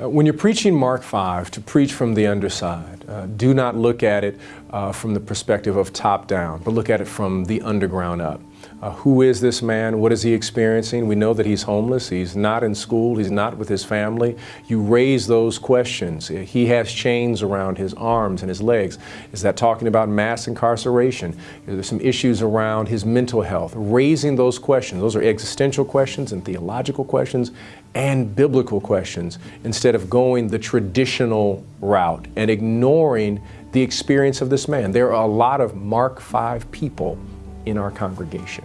Uh, when you're preaching Mark 5, to preach from the underside, uh, do not look at it uh, from the perspective of top down, but look at it from the underground up. Uh, who is this man? What is he experiencing? We know that he's homeless. He's not in school. He's not with his family. You raise those questions. He has chains around his arms and his legs. Is that talking about mass incarceration? There's some issues around his mental health. Raising those questions. Those are existential questions and theological questions and biblical questions instead of going the traditional route and ignoring the experience of this man. There are a lot of Mark 5 people in our congregation.